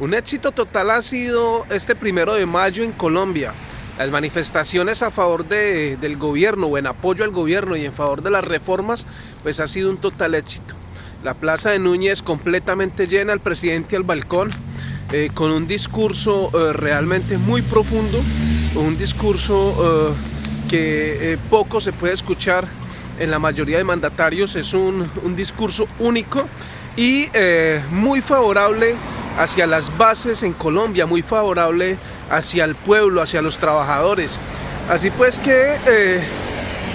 Un éxito total ha sido este primero de mayo en Colombia. Las manifestaciones a favor de, del gobierno o en apoyo al gobierno y en favor de las reformas, pues ha sido un total éxito. La plaza de Núñez completamente llena, el presidente al balcón, eh, con un discurso eh, realmente muy profundo, un discurso eh, que poco se puede escuchar en la mayoría de mandatarios, es un, un discurso único y muy favorable hacia las bases en Colombia, muy favorable hacia el pueblo, hacia los trabajadores. Así pues que eh,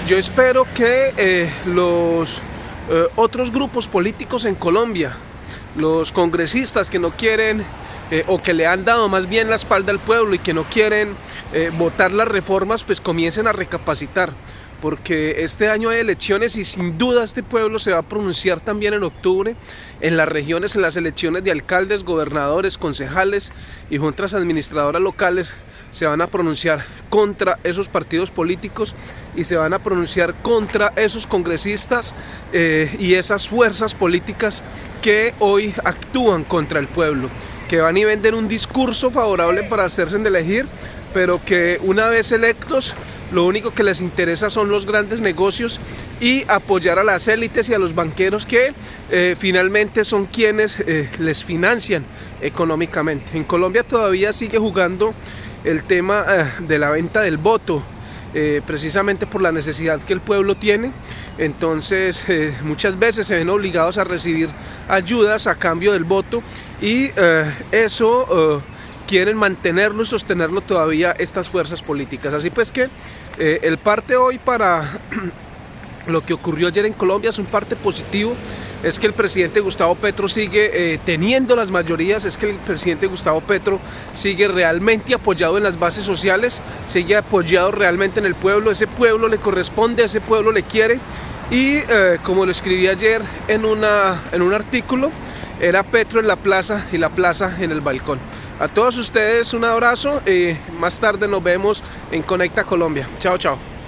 yo espero que eh, los eh, otros grupos políticos en Colombia, los congresistas que no quieren o que le han dado más bien la espalda al pueblo y que no quieren votar las reformas, pues comiencen a recapacitar porque este año hay elecciones y sin duda este pueblo se va a pronunciar también en octubre en las regiones, en las elecciones de alcaldes, gobernadores, concejales y juntas administradoras locales se van a pronunciar contra esos partidos políticos y se van a pronunciar contra esos congresistas eh, y esas fuerzas políticas que hoy actúan contra el pueblo, que van y venden un discurso favorable para hacerse elegir, pero que una vez electos lo único que les interesa son los grandes negocios y apoyar a las élites y a los banqueros que eh, finalmente son quienes eh, les financian económicamente. En Colombia todavía sigue jugando el tema eh, de la venta del voto, precisamente por la necesidad que el pueblo tiene. Entonces muchas veces se ven obligados a recibir ayudas a cambio del voto y eso quieren mantenerlo y sostenerlo todavía estas fuerzas políticas. Así pues que eh, el parte hoy para lo que ocurrió ayer en Colombia es un parte positivo, es que el presidente Gustavo Petro sigue eh, teniendo las mayorías, es que el presidente Gustavo Petro sigue realmente apoyado en las bases sociales, sigue apoyado realmente en el pueblo, ese pueblo le corresponde, ese pueblo le quiere y eh, como lo escribí ayer en, una, en un artículo, era Petro en la plaza y la plaza en el balcón. A todos ustedes un abrazo y más tarde nos vemos en Conecta Colombia. Chao, chao.